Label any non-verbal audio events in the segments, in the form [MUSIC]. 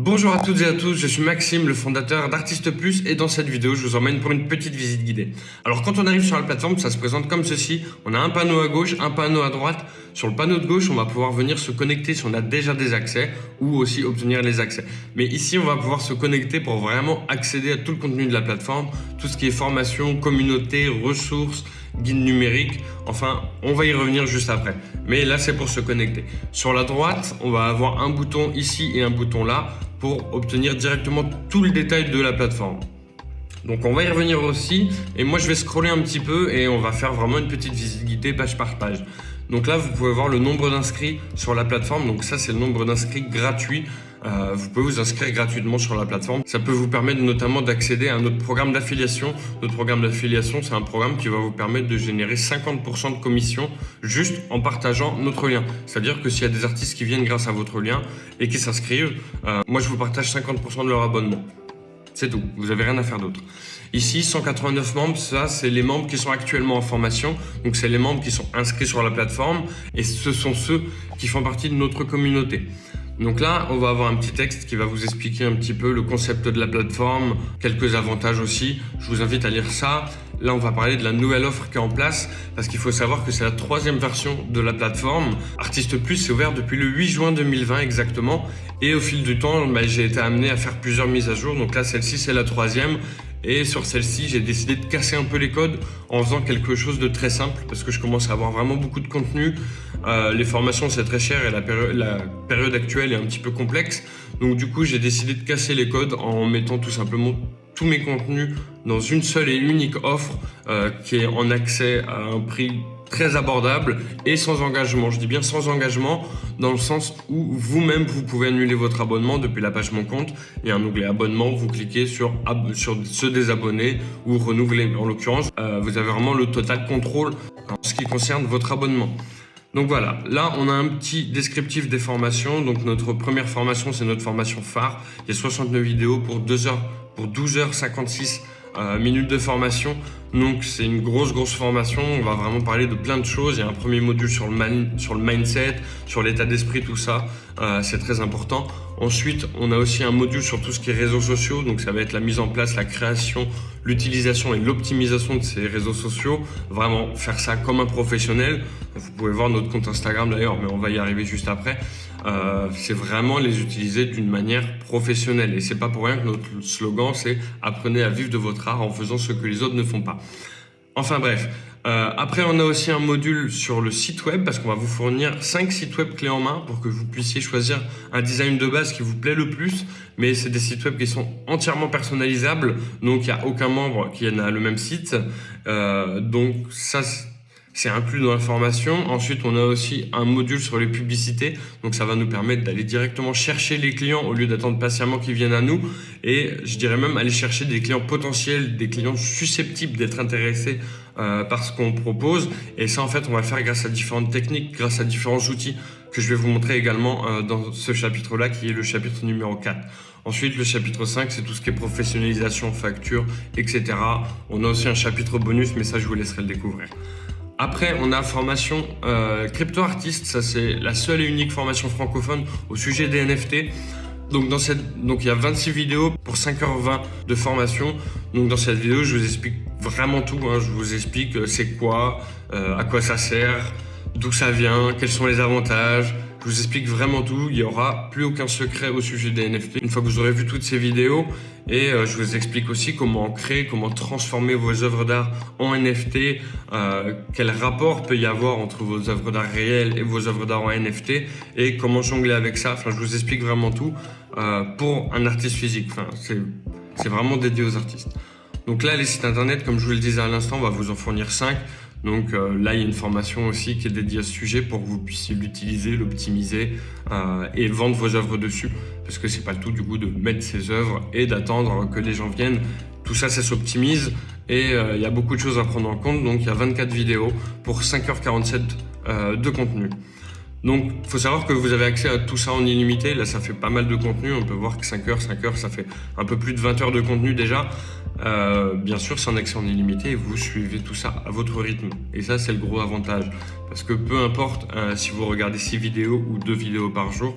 Bonjour à toutes et à tous, je suis Maxime, le fondateur d'Artiste Plus et dans cette vidéo, je vous emmène pour une petite visite guidée. Alors quand on arrive sur la plateforme, ça se présente comme ceci. On a un panneau à gauche, un panneau à droite. Sur le panneau de gauche, on va pouvoir venir se connecter si on a déjà des accès ou aussi obtenir les accès. Mais ici, on va pouvoir se connecter pour vraiment accéder à tout le contenu de la plateforme, tout ce qui est formation, communauté, ressources, guide numérique. Enfin, on va y revenir juste après. Mais là, c'est pour se connecter. Sur la droite, on va avoir un bouton ici et un bouton là pour obtenir directement tout le détail de la plateforme. Donc on va y revenir aussi et moi je vais scroller un petit peu et on va faire vraiment une petite visite guidée page par page. Donc là vous pouvez voir le nombre d'inscrits sur la plateforme, donc ça c'est le nombre d'inscrits gratuits euh, vous pouvez vous inscrire gratuitement sur la plateforme. Ça peut vous permettre notamment d'accéder à notre programme d'affiliation. Notre programme d'affiliation, c'est un programme qui va vous permettre de générer 50% de commission juste en partageant notre lien. C'est-à-dire que s'il y a des artistes qui viennent grâce à votre lien et qui s'inscrivent, euh, moi je vous partage 50% de leur abonnement. C'est tout, vous n'avez rien à faire d'autre. Ici, 189 membres, ça c'est les membres qui sont actuellement en formation. Donc c'est les membres qui sont inscrits sur la plateforme et ce sont ceux qui font partie de notre communauté. Donc là, on va avoir un petit texte qui va vous expliquer un petit peu le concept de la plateforme, quelques avantages aussi. Je vous invite à lire ça. Là, on va parler de la nouvelle offre qui est en place parce qu'il faut savoir que c'est la troisième version de la plateforme. Artiste Plus est ouvert depuis le 8 juin 2020 exactement. Et au fil du temps, bah, j'ai été amené à faire plusieurs mises à jour. Donc là, celle-ci, c'est la troisième. Et sur celle-ci, j'ai décidé de casser un peu les codes en faisant quelque chose de très simple parce que je commence à avoir vraiment beaucoup de contenu. Euh, les formations, c'est très cher et la, période actuelle est un petit peu complexe. Donc du coup, j'ai décidé de casser les codes en mettant tout simplement tous mes contenus dans une seule et unique offre euh, qui est en accès à un prix très abordable et sans engagement. Je dis bien sans engagement dans le sens où vous-même vous pouvez annuler votre abonnement depuis la page Mon compte. Il y a un onglet abonnement, vous cliquez sur, sur se désabonner ou renouveler. En l'occurrence, euh, vous avez vraiment le total contrôle en ce qui concerne votre abonnement. Donc voilà, là on a un petit descriptif des formations. Donc notre première formation, c'est notre formation phare. Il y a 69 vidéos pour 2 heures, pour 12h56 euh, minutes de formation. Donc c'est une grosse grosse formation, on va vraiment parler de plein de choses. Il y a un premier module sur le, sur le mindset, sur l'état d'esprit, tout ça, euh, c'est très important. Ensuite, on a aussi un module sur tout ce qui est réseaux sociaux, donc ça va être la mise en place, la création, l'utilisation et l'optimisation de ces réseaux sociaux. Vraiment faire ça comme un professionnel. Vous pouvez voir notre compte Instagram d'ailleurs, mais on va y arriver juste après. Euh, c'est vraiment les utiliser d'une manière professionnelle. Et c'est pas pour rien que notre slogan, c'est apprenez à vivre de votre art en faisant ce que les autres ne font pas. Enfin bref, euh, après on a aussi un module sur le site web parce qu'on va vous fournir 5 sites web clés en main pour que vous puissiez choisir un design de base qui vous plaît le plus. Mais c'est des sites web qui sont entièrement personnalisables, donc il n'y a aucun membre qui a le même site. Euh, donc ça c'est inclus dans la formation. Ensuite, on a aussi un module sur les publicités. Donc, ça va nous permettre d'aller directement chercher les clients au lieu d'attendre patiemment qu'ils viennent à nous. Et je dirais même aller chercher des clients potentiels, des clients susceptibles d'être intéressés euh, par ce qu'on propose. Et ça, en fait, on va le faire grâce à différentes techniques, grâce à différents outils que je vais vous montrer également euh, dans ce chapitre-là, qui est le chapitre numéro 4. Ensuite, le chapitre 5, c'est tout ce qui est professionnalisation, facture, etc. On a aussi un chapitre bonus, mais ça, je vous laisserai le découvrir. Après, on a formation euh, crypto artiste. Ça, c'est la seule et unique formation francophone au sujet des NFT. Donc, il y a 26 vidéos pour 5h20 de formation. Donc, dans cette vidéo, je vous explique vraiment tout. Hein. Je vous explique euh, c'est quoi, euh, à quoi ça sert, d'où ça vient, quels sont les avantages, je vous explique vraiment tout. Il n'y aura plus aucun secret au sujet des NFT. Une fois que vous aurez vu toutes ces vidéos, et euh, je vous explique aussi comment créer, comment transformer vos œuvres d'art en NFT, euh, quel rapport peut y avoir entre vos œuvres d'art réelles et vos œuvres d'art en NFT, et comment jongler avec ça. Enfin, je vous explique vraiment tout euh, pour un artiste physique. Enfin, c'est vraiment dédié aux artistes. Donc là, les sites internet, comme je vous le disais à l'instant, on va vous en fournir 5. Donc euh, là, il y a une formation aussi qui est dédiée à ce sujet pour que vous puissiez l'utiliser, l'optimiser euh, et vendre vos œuvres dessus. Parce que c'est pas tout du coup de mettre ses œuvres et d'attendre que les gens viennent. Tout ça, ça s'optimise et euh, il y a beaucoup de choses à prendre en compte. Donc il y a 24 vidéos pour 5h47 de contenu. Donc, il faut savoir que vous avez accès à tout ça en illimité. Là, ça fait pas mal de contenu. On peut voir que 5 heures, 5 heures, ça fait un peu plus de 20 heures de contenu déjà. Euh, bien sûr, c'est un accès en illimité vous suivez tout ça à votre rythme. Et ça, c'est le gros avantage. Parce que peu importe euh, si vous regardez 6 vidéos ou 2 vidéos par jour,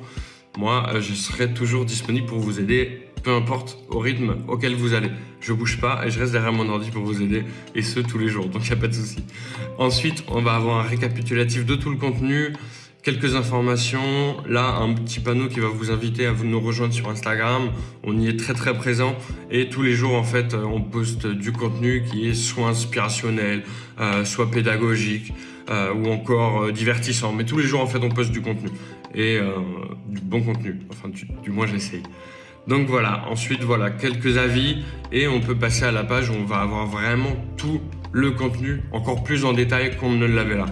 moi, euh, je serai toujours disponible pour vous aider, peu importe au rythme auquel vous allez. Je bouge pas et je reste derrière mon ordi pour vous aider, et ce, tous les jours, donc il n'y a pas de souci. Ensuite, on va avoir un récapitulatif de tout le contenu, quelques informations. Là, un petit panneau qui va vous inviter à nous rejoindre sur Instagram. On y est très très présent et tous les jours, en fait, euh, on poste du contenu qui est soit inspirationnel, euh, soit pédagogique euh, ou encore divertissant. Mais tous les jours, en fait, on poste du contenu et du bon contenu. Enfin, du, du moins, j'essaye. Donc voilà, ensuite voilà quelques avis et on peut passer à la page où on va avoir vraiment tout le contenu encore plus en détail qu'on ne l'avait là.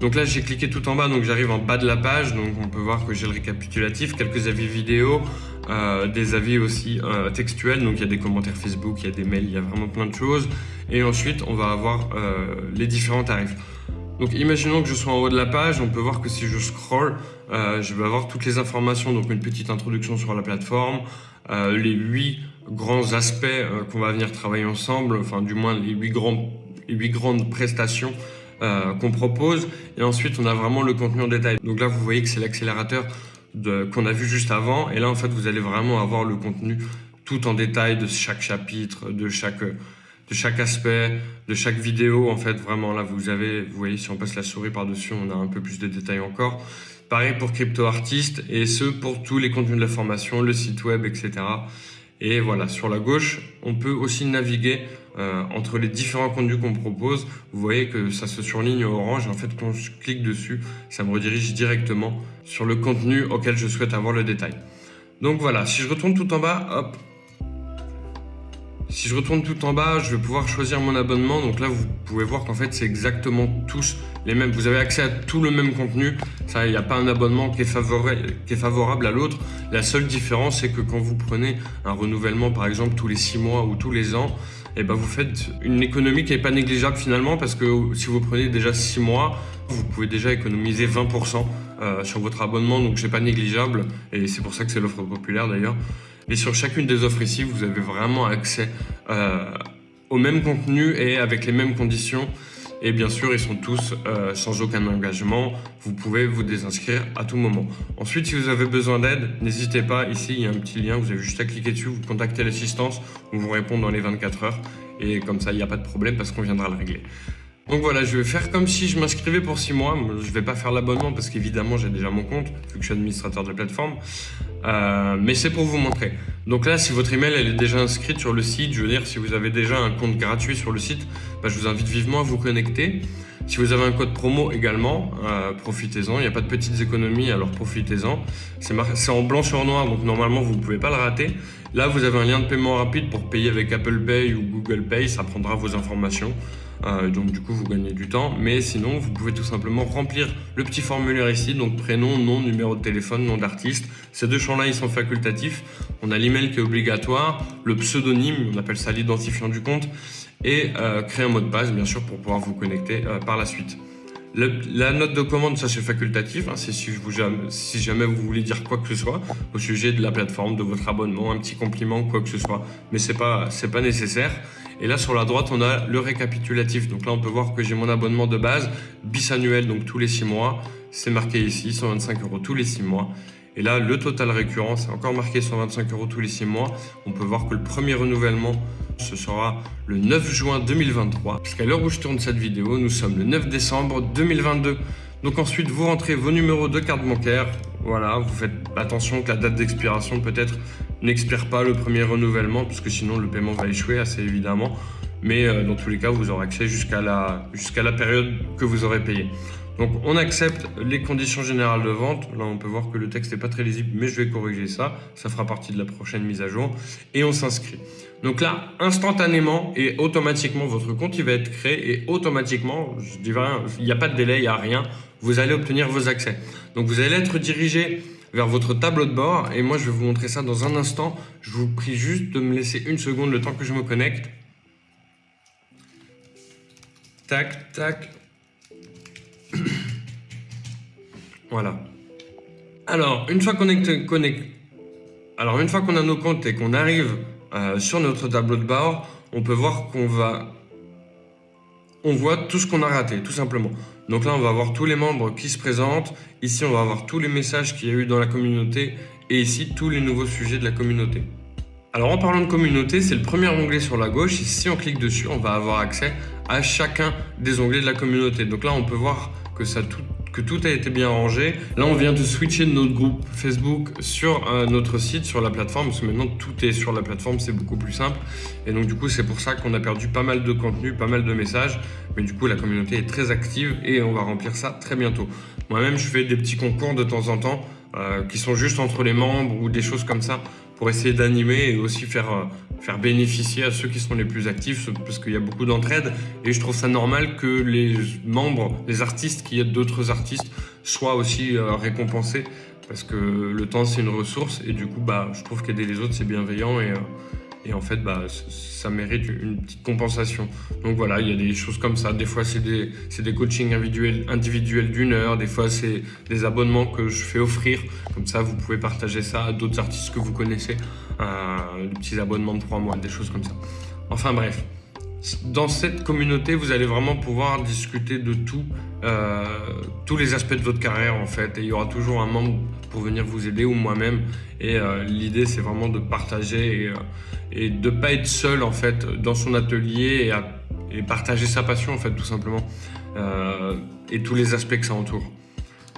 Donc là, j'ai cliqué tout en bas, donc j'arrive en bas de la page. Donc on peut voir que j'ai le récapitulatif, quelques avis vidéo, euh, des avis aussi euh, textuels. Donc il y a des commentaires Facebook, il y a des mails, il y a vraiment plein de choses. Et ensuite, on va avoir euh, les différents tarifs. Donc imaginons que je sois en haut de la page, on peut voir que si je scroll, je vais avoir toutes les informations, donc une petite introduction sur la plateforme, les huit grands aspects qu'on va venir travailler ensemble, enfin du moins les huit, grands, les huit grandes prestations euh, qu'on propose. Et ensuite, on a vraiment le contenu en détail. Donc là, vous voyez que c'est l'accélérateur qu'on a vu juste avant. Et là, en fait, vous allez vraiment avoir le contenu tout en détail de chaque chapitre, de chaque, de chaque aspect, de chaque vidéo. En fait, vraiment, là, vous avez, vous voyez, si on passe la souris par-dessus, on a un peu plus de détails encore. Pareil pour Crypto Artist et ce pour tous les contenus de la formation, le site web, etc. Et voilà, sur la gauche, on peut aussi naviguer euh, entre les différents contenus qu'on propose, vous voyez que ça se surligne orange. En fait, quand je clique dessus, ça me redirige directement sur le contenu auquel je souhaite avoir le détail. Donc voilà, si je retourne tout en bas, hop. Si je retourne tout en bas, je vais pouvoir choisir mon abonnement. Donc là, vous pouvez voir qu'en fait, c'est exactement tous les mêmes. Vous avez accès à tout le même contenu. Il n'y a pas un abonnement qui est, favorable, qui est favorable à l'autre. La seule différence, c'est que quand vous prenez un renouvellement, par exemple, tous les six mois ou tous les ans, et eh ben vous faites une économie qui n'est pas négligeable finalement parce que si vous prenez déjà 6 mois, vous pouvez déjà économiser 20% euh, sur votre abonnement, donc c'est pas négligeable et c'est pour ça que c'est l'offre populaire d'ailleurs. Et sur chacune des offres ici, vous avez vraiment accès euh, au même contenu et avec les mêmes conditions. Et bien sûr, ils sont tous euh, sans aucun engagement. Vous pouvez vous désinscrire à tout moment. Ensuite, si vous avez besoin d'aide, n'hésitez pas. Ici, il y a un petit lien. Vous avez juste à cliquer dessus. Vous contactez l'assistance. On vous répond dans les 24 heures. Et comme ça, il n'y a pas de problème parce qu'on viendra le régler. Donc voilà, je vais faire comme si je m'inscrivais pour 6 mois. Je ne vais pas faire l'abonnement parce qu'évidemment, j'ai déjà mon compte, vu que je suis administrateur de plateforme. Euh, mais c'est pour vous montrer. Donc là, si votre email est déjà inscrite sur le site, je veux dire, si vous avez déjà un compte gratuit sur le site, bah, je vous invite vivement à vous connecter. Si vous avez un code promo également, euh, profitez-en. Il n'y a pas de petites économies, alors profitez-en. C'est en blanc sur noir, donc normalement, vous ne pouvez pas le rater. Là, vous avez un lien de paiement rapide pour payer avec Apple Pay ou Google Pay. Ça prendra vos informations. Euh, donc du coup, vous gagnez du temps. Mais sinon, vous pouvez tout simplement remplir le petit formulaire ici. Donc prénom, nom, numéro de téléphone, nom d'artiste. Ces deux champs-là, ils sont facultatifs. On a l'email qui est obligatoire, le pseudonyme, on appelle ça l'identifiant du compte, et euh, créer un mot de passe, bien sûr, pour pouvoir vous connecter euh, par la suite. la note de commande, ça c'est facultatif, hein, si, jamais vous voulez dire quoi que ce soit au sujet de la plateforme, de votre abonnement, un petit compliment, quoi que ce soit, mais c'est pas, pas nécessaire. Et là, sur la droite, on a le récapitulatif. Donc là, on peut voir que j'ai mon abonnement de base, bisannuel, donc tous les 6 mois. C'est marqué ici, 125 euros tous les 6 mois. Et là, le total récurrent, c'est encore marqué 125 euros tous les 6 mois. On peut voir que le premier renouvellement, ce sera le 9 juin 2023. Puisqu'à l'heure où je tourne cette vidéo, nous sommes le 9 décembre 2022. Donc ensuite, vous rentrez vos numéros de carte bancaire. Voilà, vous faites attention que la date d'expiration peut-être n'expire pas le premier renouvellement, puisque sinon le paiement va échouer assez évidemment. Mais euh, dans tous les cas, vous aurez accès jusqu'à la, la période que vous aurez payé. Donc on accepte les conditions générales de vente. Là on peut voir que le texte n'est pas très lisible, mais je vais corriger ça. Ça fera partie de la prochaine mise à jour. Et on s'inscrit. Donc là, instantanément et automatiquement, votre compte il va être créé et automatiquement, je dis rien, il n'y a pas de délai, il n'y a rien, vous allez obtenir vos accès. Donc vous allez être dirigé vers votre tableau de bord et moi je vais vous montrer ça dans un instant. Je vous prie juste de me laisser une seconde le temps que je me connecte. Tac, tac. [CLEARS THROAT] voilà. Alors, une fois qu'on est alors une fois qu'on a nos comptes et qu'on arrive euh, sur notre tableau de bord, on peut voir qu'on va, on voit tout ce qu'on a raté, tout simplement. Donc là, on va avoir tous les membres qui se présentent. Ici, on va avoir tous les messages qu'il y a eu dans la communauté. Et ici, tous les nouveaux sujets de la communauté. Alors en parlant de communauté, c'est le premier onglet sur la gauche. Et si on clique dessus, on va avoir accès à chacun des onglets de la communauté. Donc là, on peut voir que ça tout, que tout a été bien rangé. Là, on vient de switcher notre groupe Facebook sur euh, notre site, sur la plateforme, parce que maintenant tout est sur la plateforme, c'est beaucoup plus simple. Et donc du coup, c'est pour ça qu'on a perdu pas mal de contenu, pas mal de messages. Mais du coup, la communauté est très active et on va remplir ça très bientôt. Moi-même, je fais des petits concours de temps en temps euh, qui sont juste entre les membres ou des choses comme ça pour essayer d'animer et aussi faire, euh, faire bénéficier à ceux qui sont les plus actifs parce qu'il y a beaucoup d'entraide. Et je trouve ça normal que les membres, les artistes qui aident d'autres artistes soient aussi euh, récompensés. Parce que le temps c'est une ressource. Et du coup bah, je trouve qu'aider les autres c'est bienveillant. Et, et en fait, bah, ça mérite une petite compensation. Donc voilà, il y a des choses comme ça. Des fois, c'est des, des coachings individuels, d'une heure. Des fois, c'est des abonnements que je fais offrir. Comme ça, vous pouvez partager ça à d'autres artistes que vous connaissez. Euh, des petits abonnements de trois mois, des choses comme ça. Enfin bref. Dans cette communauté, vous allez vraiment pouvoir discuter de tout, euh, tous les aspects de votre carrière en fait. Et il y aura toujours un membre pour venir vous aider ou moi-même. Et euh, l'idée, c'est vraiment de partager et, euh, de pas être seul en fait dans son atelier et, partager sa passion en fait tout simplement et tous les aspects que ça entoure.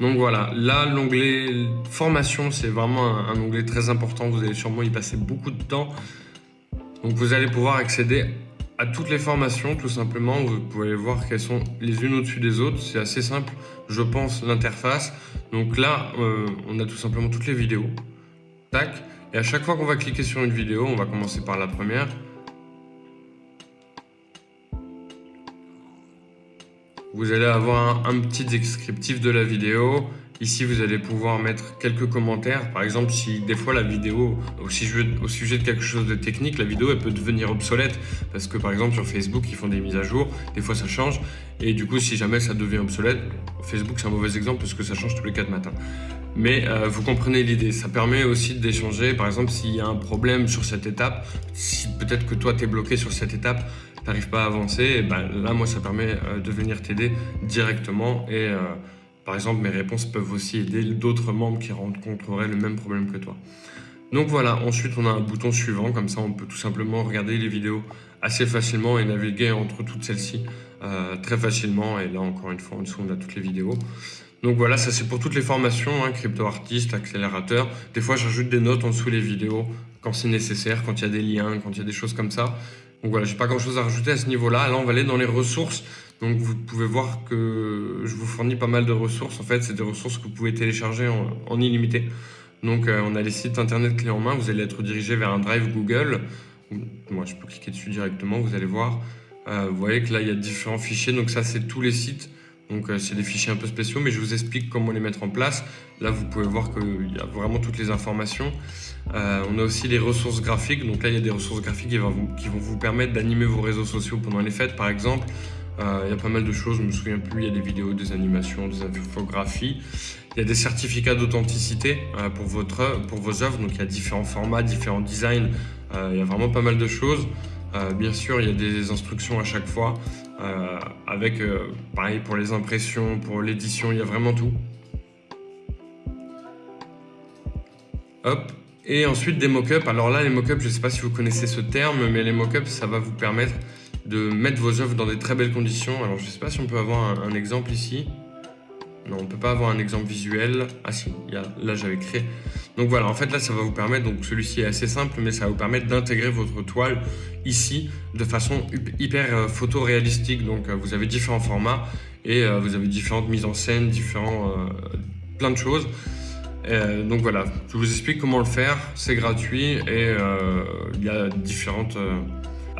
Donc voilà, là l'onglet formation c'est vraiment un, un, onglet très important, vous allez sûrement y passer beaucoup de temps. Donc vous allez pouvoir accéder à toutes les formations, tout simplement. Vous pouvez voir qu'elles sont les unes au-dessus des autres. C'est assez simple, je pense, l'interface. Donc là, euh, on a tout simplement toutes les vidéos. Tac. Et à chaque fois qu'on va cliquer sur une vidéo, on va commencer par la première. Vous allez avoir un petit descriptif de la vidéo Ici, vous allez pouvoir mettre quelques commentaires. Par exemple, si des fois la vidéo, au sujet, au sujet de quelque chose de technique, la vidéo elle peut devenir obsolète parce que par exemple sur Facebook, ils font des mises à jour, des fois ça change. Et du coup, si jamais ça devient obsolète, Facebook c'est un mauvais exemple parce que ça change tous les 4 matins. Mais euh, vous comprenez l'idée, ça permet aussi d'échanger. Par exemple, s'il y a un problème sur cette étape, si peut-être que toi tu es bloqué sur cette étape, tu n'arrives pas à avancer, et ben, là moi ça permet euh, de venir t'aider directement et euh, par exemple, mes réponses peuvent aussi aider d'autres membres qui rencontreraient le même problème que toi. Donc voilà, ensuite on a un bouton suivant, comme ça on peut tout simplement regarder les vidéos assez facilement et naviguer entre toutes celles-ci euh, très facilement. Et là encore une fois, en dessous on a toutes les vidéos. Donc voilà, ça c'est pour toutes les formations, hein, crypto artiste, accélérateur. Des fois j'ajoute des notes en dessous les vidéos quand c'est nécessaire, quand il y a des liens, quand il y a des choses comme ça. Donc voilà, j'ai pas grand chose à rajouter à ce niveau-là. Là on va aller dans les ressources. Donc vous pouvez voir que je vous fournis pas mal de ressources. En fait, c'est des ressources que vous pouvez télécharger en, illimité. Donc euh, on a les sites internet clés en main. Vous allez être dirigé vers un drive Google. Moi, je peux cliquer dessus directement. Vous allez voir. Euh, vous voyez que là, il y a différents fichiers. Donc ça, c'est tous les sites. Donc euh, c'est des fichiers un peu spéciaux, mais je vous explique comment les mettre en place. Là, vous pouvez voir qu'il y a vraiment toutes les informations. on a aussi les ressources graphiques. Donc là, il y a des ressources graphiques qui vont qui vont vous permettre d'animer vos réseaux sociaux pendant les fêtes, par exemple. Euh, il y a pas mal de choses, je me souviens plus, il y a des vidéos, des animations, des infographies. Il y a des certificats d'authenticité euh, pour, votre, pour vos œuvres, donc il y a différents formats, différents designs, euh, il y a vraiment pas mal de choses. bien sûr, il y a des instructions à chaque fois, avec, pareil, pour les impressions, pour l'édition, il y a vraiment tout. Hop, et ensuite des mock-ups. Alors là, les mock-ups, je ne sais pas si vous connaissez ce terme, mais les mock-ups, ça va vous permettre de mettre vos œuvres dans des très belles conditions. Alors je ne sais pas si on peut avoir un, exemple ici. Non, on ne peut pas avoir un exemple visuel. Ah si, y a, là j'avais créé. Donc voilà, en fait là ça va vous permettre, donc celui-ci est assez simple, mais ça va vous permettre d'intégrer votre toile ici de façon hyper euh, photoréalistique. Donc euh, vous avez différents formats et euh, vous avez différentes mises en scène, différents, plein de choses. donc voilà, je vous explique comment le faire, c'est gratuit et il y a différentes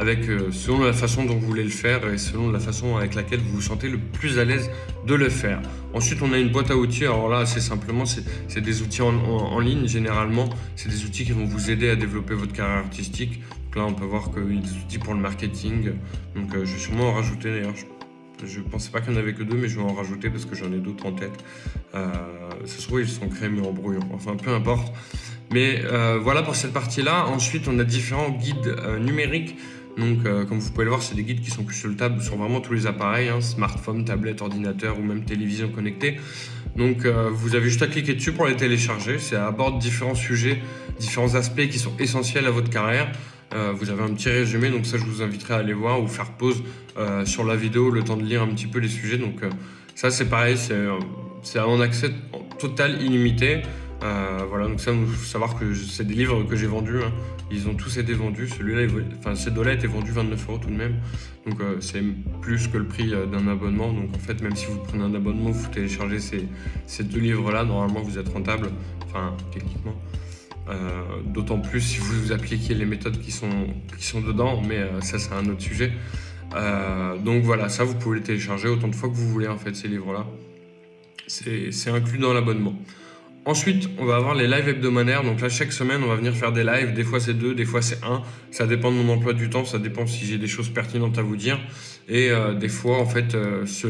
euh, selon la façon dont vous voulez le faire et selon la façon avec laquelle vous vous sentez le plus à l'aise de le faire. Ensuite, on a une boîte à outils. Alors là, c'est simplement, c'est des outils en, ligne généralement. C'est des outils qui vont vous aider à développer votre carrière artistique. Donc là, on peut voir qu'il y a des outils pour le marketing. Donc euh, je vais sûrement en rajouter d'ailleurs. Je ne pensais pas qu'il n'y en avait que deux, mais je vais en rajouter parce que j'en ai d'autres en tête. Euh, ça se trouve, ils sont créés mais en brouillon. Enfin, peu importe. Mais voilà pour cette partie-là. Ensuite, on a différents guides numériques Donc, euh, comme vous pouvez le voir, c'est des guides qui sont consultables sur vraiment tous les appareils, hein, smartphone, tablette, ordinateur ou même télévision connectée. Donc, euh, vous avez juste à cliquer dessus pour les télécharger. Ça aborde différents sujets, différents aspects qui sont essentiels à votre carrière. Euh, vous avez un petit résumé, donc ça, je vous inviterai à aller voir ou faire pause sur la vidéo, le temps de lire un petit peu les sujets. Donc, ça, c'est pareil, c'est un accès total illimité. Voilà, donc ça, il faut savoir que c'est des livres que j'ai vendus. Hein. Ils ont tous été vendus. Celui-là, enfin, ces deux-là étaient vendus 29 euros tout de même. Donc, euh, c'est plus que le prix euh, d'un abonnement. Donc, en fait, même si vous prenez un abonnement, vous téléchargez ces, ces deux livres-là, normalement, vous êtes rentable. Enfin, techniquement. Euh, d'autant plus si vous appliquez les méthodes qui sont, qui sont dedans, mais ça, c'est un autre sujet. donc voilà, ça, vous pouvez les télécharger autant de fois que vous voulez, en fait, ces livres-là. C'est inclus dans l'abonnement. Ensuite, on va avoir les lives hebdomadaires. Donc là, chaque semaine, on va venir faire des lives. Des fois, c'est deux, des fois, c'est un. Ça dépend de mon emploi du temps. Ça dépend si j'ai des choses pertinentes à vous dire. Et euh, des fois, en fait, euh, ce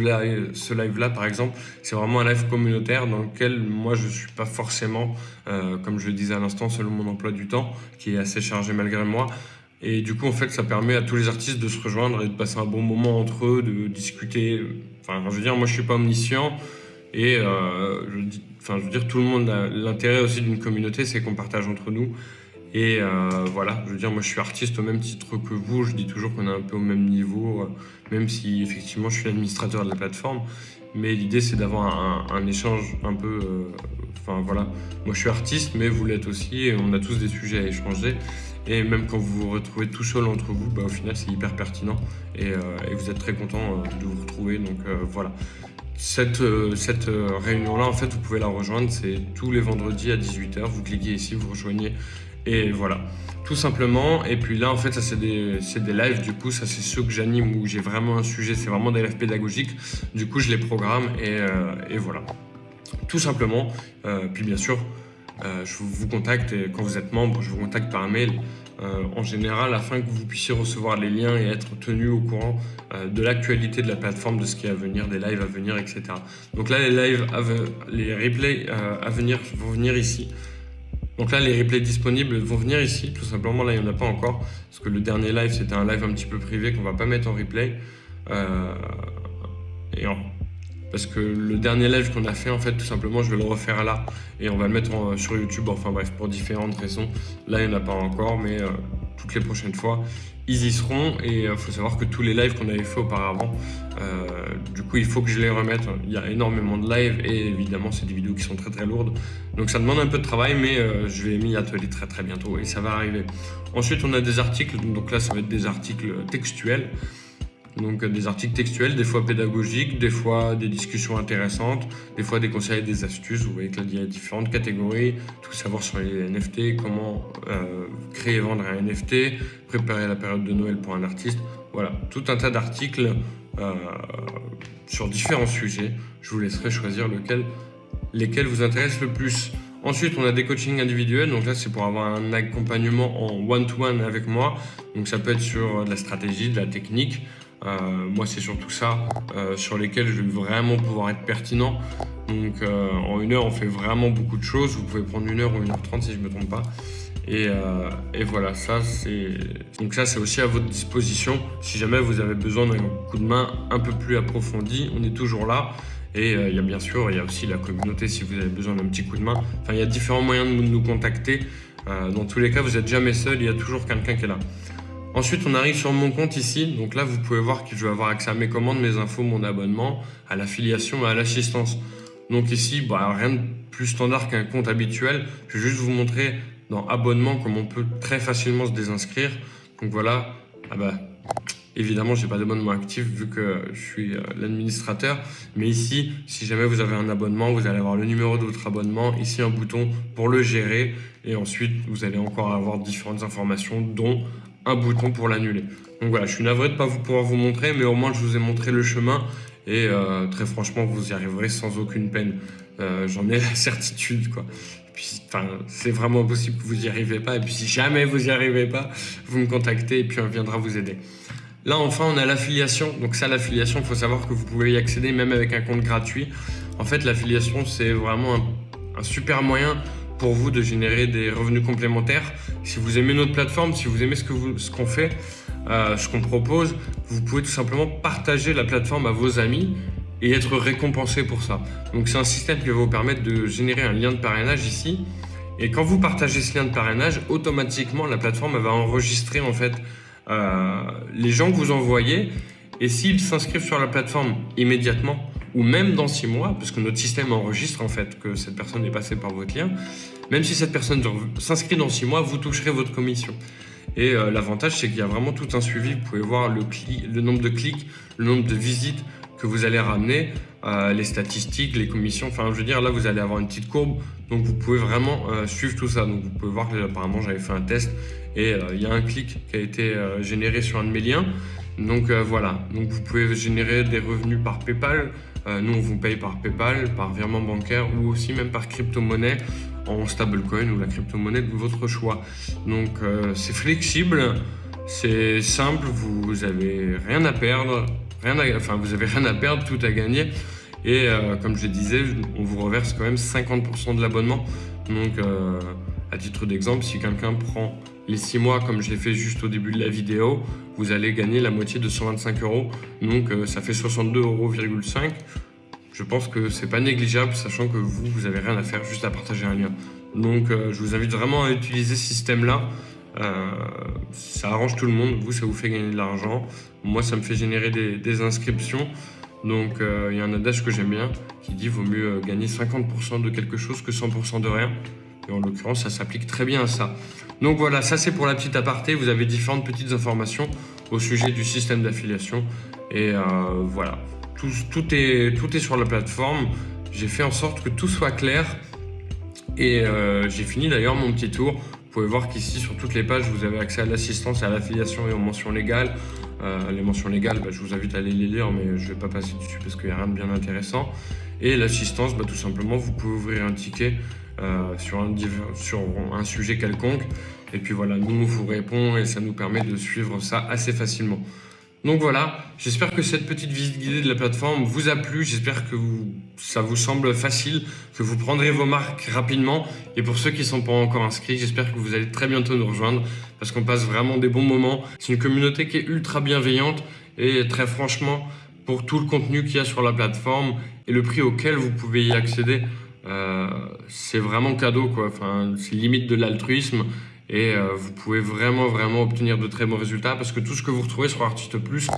live-là, par exemple, c'est vraiment un live communautaire dans lequel moi, je ne suis pas forcément, euh, comme je le disais à l'instant, selon mon emploi du temps, qui est assez chargé malgré moi. Et du coup, en fait, ça permet à tous les artistes de se rejoindre et de passer un bon moment entre eux, de discuter. Enfin, je veux dire, moi, je suis pas omniscient. Et je dis Enfin, je veux dire, tout le monde l'intérêt aussi d'une communauté, c'est qu'on partage entre nous. Et euh, voilà, je veux dire, moi je suis artiste au même titre que vous, je dis toujours qu'on est un peu au même niveau, euh, même si effectivement je suis l'administrateur de la plateforme. Mais l'idée c'est d'avoir un, échange un peu. Euh, enfin voilà, moi je suis artiste, mais vous l'êtes aussi, et on a tous des sujets à échanger. Et même quand vous vous retrouvez tout seul entre vous, bah, au final c'est hyper pertinent et, et, vous êtes très content de vous retrouver. Donc voilà. Cette, euh, euh, réunion-là, en fait, vous pouvez la rejoindre. C'est tous les vendredis à 18h. Vous cliquez ici, vous rejoignez. Et voilà, tout simplement. Et puis là, en fait, ça, c'est des, des, lives. Du coup, ça, c'est ceux que j'anime où j'ai vraiment un sujet. C'est vraiment des lives pédagogiques. Du coup, je les programme et, euh, voilà. Tout simplement. puis bien sûr, je vous contacte et quand vous êtes membre, je vous contacte par mail. Euh, en général afin que vous puissiez recevoir les liens et être tenu au courant euh, de l'actualité de la plateforme, de ce qui est à venir, des lives à venir, etc. Donc là, les lives, les replays euh, à venir vont venir ici. Donc là, les replays disponibles vont venir ici, tout simplement. Là, il n'y en a pas encore, parce que le dernier live, c'était un live un petit peu privé qu'on va pas mettre en replay. et parce que le dernier live qu'on a fait, en fait, tout simplement, je vais le refaire là et on va le mettre sur YouTube. Enfin bref, pour différentes raisons. Là, il n'y en a pas encore, mais euh, toutes les prochaines fois, ils y seront. Et il euh, faut savoir que tous les lives qu'on avait fait auparavant, euh, du coup, il faut que je les remette. Il y a énormément de lives et évidemment, c'est des vidéos qui sont très très lourdes. Donc ça demande un peu de travail, mais je vais m'y atteler très très bientôt et ça va arriver. Ensuite, on a des articles. Donc là, ça va être des articles textuels. Donc euh, des articles textuels, des fois pédagogiques, des fois des discussions intéressantes, des fois des conseils, des astuces. Vous voyez que là, il y a différentes catégories. Tout savoir sur les NFT, comment euh, créer et vendre un NFT, préparer la période de Noël pour un artiste. Voilà, tout un tas d'articles euh, sur différents sujets. Je vous laisserai choisir lequel, lesquels vous intéressent le plus. Ensuite, on a des coachings individuels. Donc là, c'est pour avoir un accompagnement en one-to-one -one avec moi. Donc ça peut être sur de la stratégie, de la technique, moi, c'est surtout ça euh, sur lesquels je vais vraiment pouvoir être pertinent. Donc, euh, en une heure, on fait vraiment beaucoup de choses. Vous pouvez prendre une heure ou une heure trente si je ne me trompe pas. Et, et, voilà, ça c'est donc ça c'est aussi à votre disposition. Si jamais vous avez besoin d'un coup de main un peu plus approfondi, on est toujours là. Et il y a bien sûr, il y a aussi la communauté si vous avez besoin d'un petit coup de main. Enfin, il y a différents moyens de nous contacter. dans tous les cas, vous n'êtes jamais seul, il y a toujours quelqu'un qui est là. Ensuite, on arrive sur mon compte ici. Donc là, vous pouvez voir que je vais avoir accès à mes commandes, mes infos, mon abonnement, à l'affiliation et à l'assistance. Donc ici, bah, rien de plus standard qu'un compte habituel. Je vais juste vous montrer dans abonnement comment on peut très facilement se désinscrire. Donc voilà, ah bah, évidemment, je n'ai pas d'abonnement actif vu que je suis euh, l'administrateur. Mais ici, si jamais vous avez un abonnement, vous allez avoir le numéro de votre abonnement. Ici, un bouton pour le gérer. Et ensuite, vous allez encore avoir différentes informations, dont un bouton pour l'annuler. Donc voilà, je suis navré de ne pas vous pouvoir vous montrer, mais au moins je vous ai montré le chemin et euh, très franchement, vous y arriverez sans aucune peine. Euh, j'en ai [LAUGHS] la certitude, quoi. c'est vraiment possible que vous n'y arrivez pas. Et puis, si jamais vous n'y arrivez pas, vous me contactez et puis on viendra vous aider. Là, enfin, on a l'affiliation. Donc ça, l'affiliation, il faut savoir que vous pouvez y accéder même avec un compte gratuit. En fait, l'affiliation, c'est vraiment un super moyen pour vous de générer des revenus complémentaires. Si vous aimez notre plateforme, si vous aimez ce qu'on ce qu'on fait, euh, ce qu'on propose, vous pouvez tout simplement partager la plateforme à vos amis et être récompensé pour ça. Donc c'est un système qui va vous permettre de générer un lien de parrainage ici. Et quand vous partagez ce lien de parrainage, automatiquement la plateforme va enregistrer en fait euh, les gens que vous envoyez. Et s'ils s'inscrivent sur la plateforme immédiatement, ou même dans six mois, parce que notre système enregistre en fait que cette personne est passée par votre lien, même si cette personne s'inscrit dans six mois, vous toucherez votre commission. Et euh, l'avantage, c'est qu'il y a vraiment tout un suivi. Vous pouvez voir le, le, nombre de clics, le nombre de visites que vous allez ramener, euh, les statistiques, les commissions. Enfin, je veux dire, là, vous allez avoir une petite courbe. Donc, vous pouvez vraiment euh, suivre tout ça. Donc, vous pouvez voir que apparemment, j'avais fait un test et il y a un clic qui a été généré sur un de mes liens. Donc, voilà. Donc, vous pouvez générer des revenus par PayPal. Nous, on vous paye par PayPal, par virement bancaire ou aussi même par crypto-monnaie en stablecoin ou la crypto-monnaie de votre choix. Donc euh, c'est flexible, c'est simple, vous avez rien à perdre, rien enfin vous avez rien à perdre, tout à gagner. Et euh, comme je disais, on vous reverse quand même 50% de l'abonnement. Donc euh, à titre d'exemple, si quelqu'un prend les 6 mois comme je l'ai fait juste au début de la vidéo, vous allez gagner la moitié de 125 euros. Donc ça fait 62,5 euros je pense que c'est pas négligeable, sachant que vous, vous avez rien à faire, juste à partager un lien. Donc, euh, je vous invite vraiment à utiliser ce système-là. Euh, ça arrange tout le monde. Vous, ça vous fait gagner de l'argent. Moi, ça me fait générer des, inscriptions. Donc, euh, il y a un adage que j'aime bien qui dit vaut mieux gagner 50% de quelque chose que 100% de rien. Et en l'occurrence, ça s'applique très bien à ça. Donc voilà, ça c'est pour la petite aparté. Vous avez différentes petites informations au sujet du système d'affiliation. Et voilà, tout, est, tout est sur la plateforme. J'ai fait en sorte que tout soit clair. Et euh, j'ai fini d'ailleurs mon petit tour. Vous pouvez voir qu'ici, sur toutes les pages, vous avez accès à l'assistance, à l'affiliation et aux mentions légales. Euh, les mentions légales, bah, je vous invite à aller les lire, mais je ne vais pas passer dessus parce qu'il n'y a rien de bien intéressant. Et l'assistance, bah, tout simplement, vous pouvez ouvrir un ticket euh, sur, un, sur un sujet quelconque. Et puis voilà, nous, vous répond et ça nous permet de suivre ça assez facilement. Donc voilà, j'espère que cette petite visite guidée de la plateforme vous a plu. J'espère que ça vous semble facile, que vous prendrez vos marques rapidement. Et pour ceux qui ne sont pas encore inscrits, j'espère que vous allez très bientôt nous rejoindre parce qu'on passe vraiment des bons moments. C'est une communauté qui est ultra bienveillante et très franchement, pour tout le contenu qu'il y a sur la plateforme et le prix auquel vous pouvez y accéder, euh, c'est vraiment cadeau quoi. Enfin, c'est limite de l'altruisme et euh, vous pouvez vraiment vraiment obtenir de très bons résultats parce que tout ce que vous retrouvez sur Artiste Plus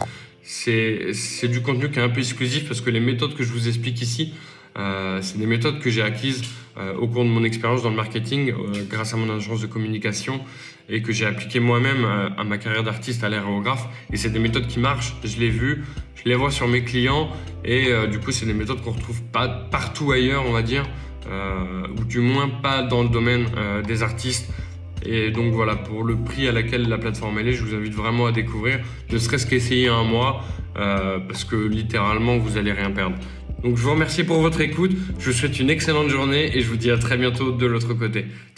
c'est du contenu qui est un peu exclusif parce que les méthodes que je vous explique ici c'est des méthodes que j'ai acquises euh, au cours de mon expérience dans le marketing grâce à mon agence de communication et que j'ai appliqué moi-même à ma carrière d'artiste à l'aérographe et c'est des méthodes qui marchent, je l'ai vu, je les vois sur mes clients et du coup c'est des méthodes qu'on retrouve pas partout ailleurs on va dire ou du moins pas dans le domaine des artistes. Et donc voilà, pour le prix à laquelle la plateforme elle est, je vous invite vraiment à découvrir, ne serait-ce qu'essayer un mois, euh, parce que littéralement, vous allez rien perdre. Donc je vous remercie pour votre écoute, je vous souhaite une excellente journée et je vous dis à très bientôt de l'autre côté. Ciao